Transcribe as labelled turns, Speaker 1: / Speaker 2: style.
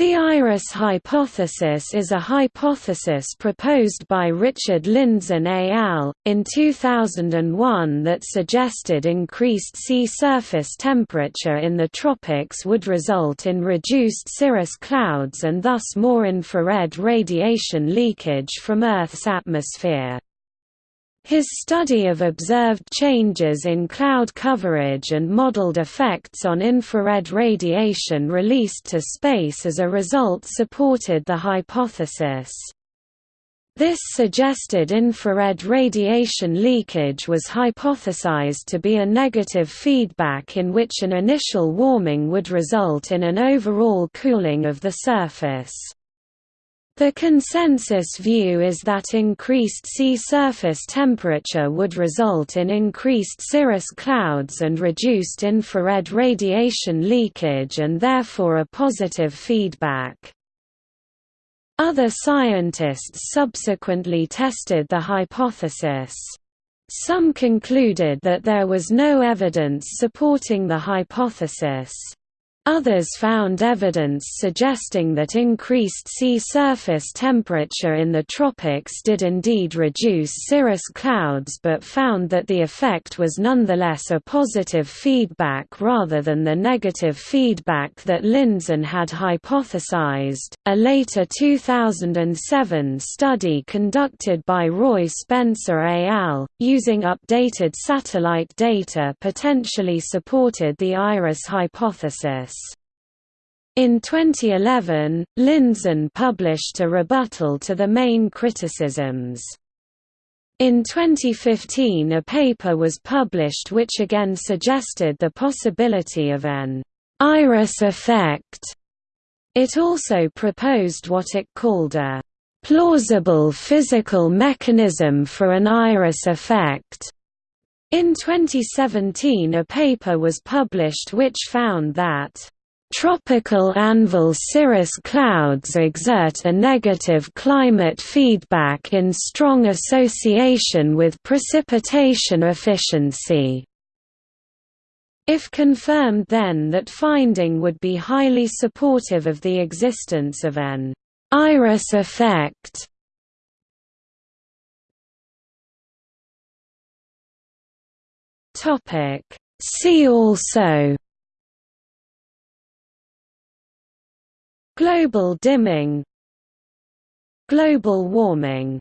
Speaker 1: The iris hypothesis is a hypothesis proposed by Richard Lindzen et al. in 2001 that suggested increased sea surface temperature in the tropics would result in reduced cirrus clouds and thus more infrared radiation leakage from Earth's atmosphere. His study of observed changes in cloud coverage and modeled effects on infrared radiation released to space as a result supported the hypothesis. This suggested infrared radiation leakage was hypothesized to be a negative feedback in which an initial warming would result in an overall cooling of the surface. The consensus view is that increased sea surface temperature would result in increased cirrus clouds and reduced infrared radiation leakage and therefore a positive feedback. Other scientists subsequently tested the hypothesis. Some concluded that there was no evidence supporting the hypothesis. Others found evidence suggesting that increased sea surface temperature in the tropics did indeed reduce cirrus clouds but found that the effect was nonetheless a positive feedback rather than the negative feedback that Lindzen had hypothesized. A later 2007 study conducted by Roy Spencer et al., using updated satellite data potentially supported the IRIS hypothesis. In 2011, Lindzen published a rebuttal to the main criticisms. In 2015 a paper was published which again suggested the possibility of an «iris effect». It also proposed what it called a «plausible physical mechanism for an iris effect». In 2017 a paper was published which found that Tropical anvil cirrus clouds exert a negative climate feedback in strong association with precipitation efficiency. If confirmed then that finding would be highly supportive of the existence of an «iris effect» See also Global dimming Global warming